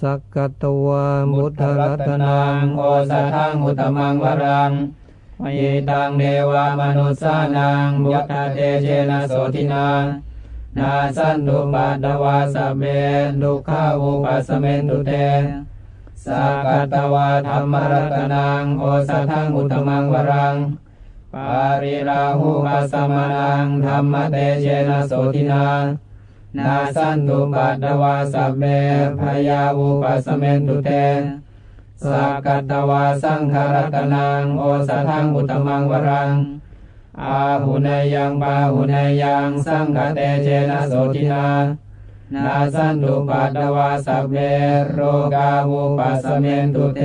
สักกตวามุทรัตนันังโอสะทังอุตมังวรังมยิตังเดวามนุสสานังบุตตเตเจนะโสทินานาสันตุปัตตวาสเบดุขาอุปัสสเมนุเตสักกตวาธรรมรัตนังโอสะทังอุตมังวรังปาริราหุปัสสมานังธรรมเตเชนะโสทินา นาสันตุปัตตวาสัพเมพยาวุปัสสเมนตุเตสักกัตวาสังขารตนังโอสทังอุตมังวรัง อาหุเนยังปาหุเนยังสังฆเตเชนะโสทินานาสันตุปัตตวาสัพเมโรกาวุปัสสเมนตุเต